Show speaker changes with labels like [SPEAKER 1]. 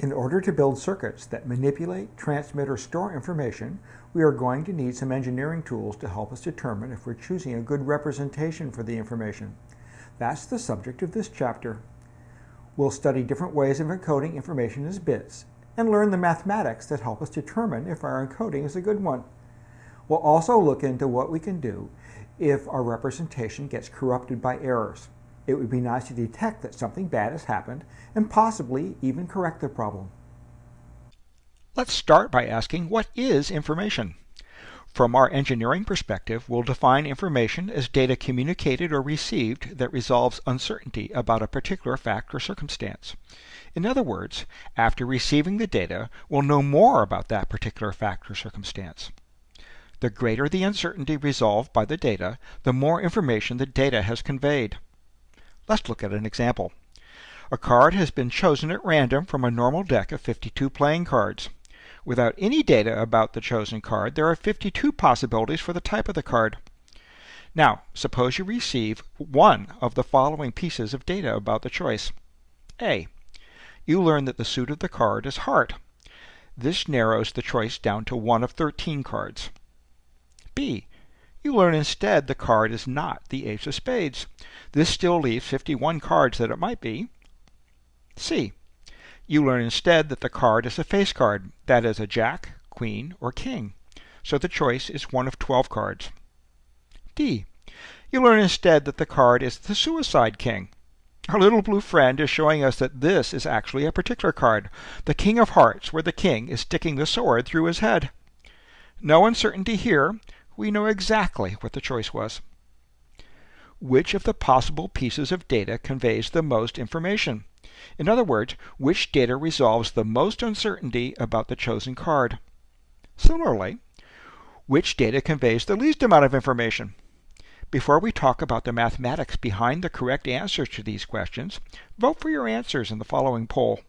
[SPEAKER 1] In order to build circuits that manipulate, transmit, or store information, we are going to need some engineering tools to help us determine if we're choosing a good representation for the information. That's the subject of this chapter. We'll study different ways of encoding information as bits and learn the mathematics that help us determine if our encoding is a good one. We'll also look into what we can do if our representation gets corrupted by errors. It would be nice to detect that something bad has happened and possibly even correct the problem.
[SPEAKER 2] Let's start by asking what is information? From our engineering perspective, we'll define information as data communicated or received that resolves uncertainty about a particular fact or circumstance. In other words, after receiving the data, we'll know more about that particular fact or circumstance. The greater the uncertainty resolved by the data, the more information the data has conveyed. Let's look at an example. A card has been chosen at random from a normal deck of 52 playing cards. Without any data about the chosen card, there are 52 possibilities for the type of the card. Now, suppose you receive one of the following pieces of data about the choice. A. You learn that the suit of the card is heart. This narrows the choice down to one of 13 cards. B. You learn instead the card is not the ace of spades. This still leaves 51 cards that it might be. C. You learn instead that the card is a face card, that is a jack, queen, or king. So the choice is one of 12 cards. D. You learn instead that the card is the suicide king. Our little blue friend is showing us that this is actually a particular card, the king of hearts, where the king is sticking the sword through his head. No uncertainty here, we know exactly what the choice was. Which of the possible pieces of data conveys the most information? In other words, which data resolves the most uncertainty about the chosen card? Similarly, which data conveys the least amount of information? Before we talk about the mathematics behind the correct answers to these questions, vote for your answers in the following poll.